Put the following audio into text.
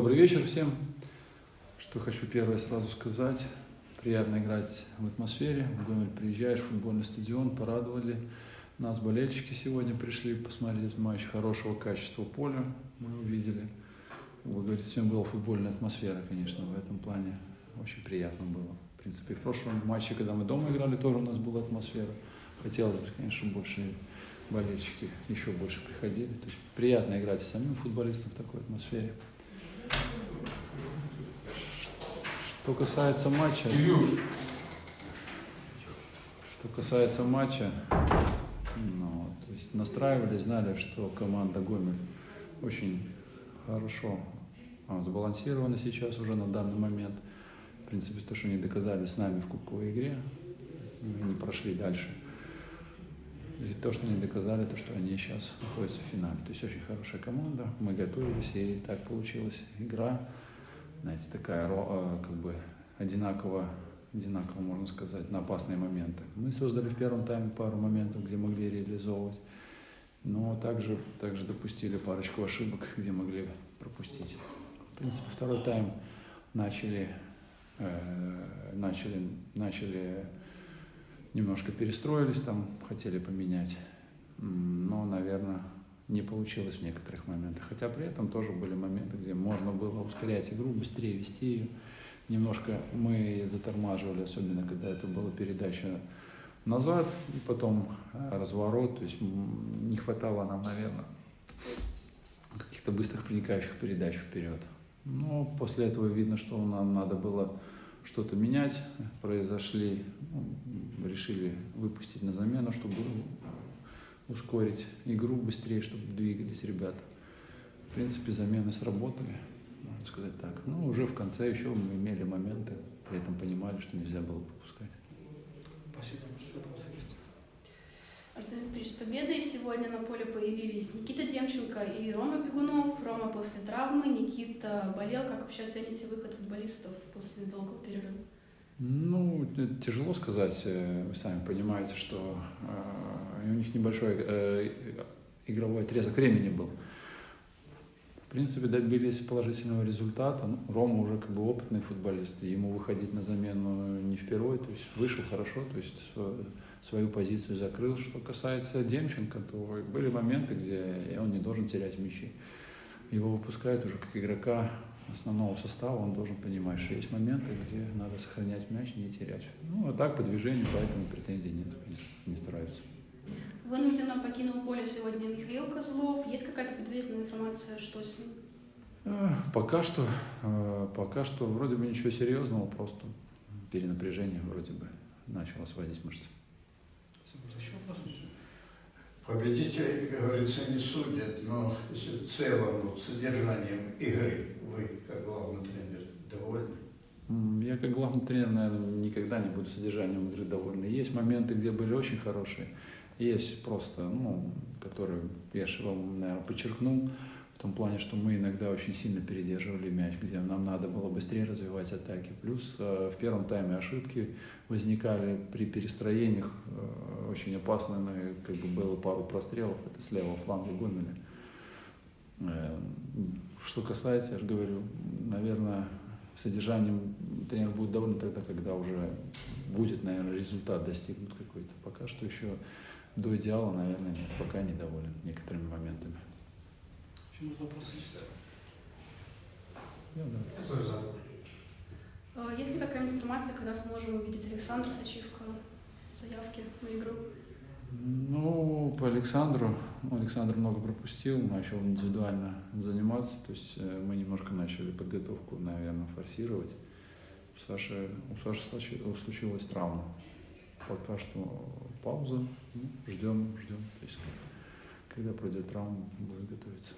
Добрый вечер всем. Что хочу первое сразу сказать. Приятно играть в атмосфере. В Гомель приезжаешь, футбольный стадион, порадовали. Нас болельщики сегодня пришли посмотреть матч хорошего качества поля. Мы увидели. Вы говорите, сегодня была футбольная атмосфера, конечно, в этом плане. Очень приятно было. В принципе, в прошлом матче, когда мы дома играли, тоже у нас была атмосфера. Хотелось бы, конечно, больше болельщики еще больше приходили. То есть приятно играть с самим футболистом в такой атмосфере. Что касается матча... Илюш. Что касается матча, ну, то есть настраивались, знали, что команда Гомель очень хорошо а, сбалансирована сейчас уже на данный момент. В принципе, то, что они доказали с нами в кубковой игре, мы не прошли дальше. И то, что они доказали, то, что они сейчас находятся в финале. То есть очень хорошая команда. Мы готовились, и так получилась игра. Знаете, такая э, как бы одинаково, одинаково, можно сказать, на опасные моменты. Мы создали в первом тайме пару моментов, где могли реализовывать. Но также, также допустили парочку ошибок, где могли пропустить. В принципе, второй тайм начали, э, начали, начали немножко перестроились там, хотели поменять, но, наверное, не получилось в некоторых моментах. Хотя при этом тоже были моменты, где можно было ускорять игру, быстрее вести ее. Немножко мы затормаживали, особенно когда это была передача назад и потом э, разворот. То есть не хватало нам, наверное, каких-то быстрых проникающих передач вперед. Но после этого видно, что нам надо было что-то менять. Произошли ну, решили выпустить на замену, чтобы ускорить игру быстрее, чтобы двигались ребята. В принципе, замены сработали, можно сказать так. Ну, уже в конце еще мы имели моменты, при этом понимали, что нельзя было пропускать. Спасибо, вопросы есть. Арсений Викторович, с победой сегодня на поле появились Никита Демченко и Рома Бегунов. Рома после травмы, Никита болел. Как вообще оцените выход футболистов после долгого перерыва? Ну, тяжело сказать. Э, вы сами понимаете, что э, у них небольшой э, игровой отрезок времени был. В принципе, добились положительного результата. Ну, Рома уже как бы опытный футболист, ему выходить на замену не впервые, то есть вышел хорошо, то есть свою позицию закрыл. Что касается Демченко, то были моменты, где он не должен терять мячи. Его выпускают уже как игрока основного состава, он должен понимать, что есть моменты, где надо сохранять мяч, не терять. Ну, а так по движению, поэтому претензий нет, конечно, не стараются. Вынужденно покинул поле сегодня Михаил Козлов. Есть какая-то предварительная информация, что с ним? Э, пока что, э, пока что вроде бы ничего серьезного, просто перенапряжение вроде бы начало сводить мышцы. Еще вопрос есть? Победителей, как говорится, не судят, но если в целом вот, содержанием игры вы, как главный тренер, довольны? Я как главный тренер, наверное, никогда не буду содержанием игры довольны. Есть моменты, где были очень хорошие, есть просто, ну, которые я же вам, наверное, подчеркнул, в том плане, что мы иногда очень сильно передерживали мяч, где нам надо было быстрее развивать атаки. Плюс э, в первом тайме ошибки возникали при перестроениях, э, очень опасные, как бы было пару прострелов, это с левого фланга Гомеля. Э, что касается, я же говорю, наверное, содержанием тренер будет доволен тогда, когда уже будет, наверное, результат достигнут какой-то. Пока что еще до идеала, наверное, нет, пока недоволен некоторыми моментами. Почему вопросы есть? Да, да. Э, есть ли какая-нибудь информация, когда сможем увидеть Александра Сачивка заявки на игру? Ну, по Александру, ну, Александр много пропустил, начал индивидуально заниматься, то есть э, мы немножко начали подготовку, наверное, форсировать. У Саши, у Саши случилась травма. Пока что пауза, ну, ждем, ждем. То есть, когда пройдет травма, будет готовиться.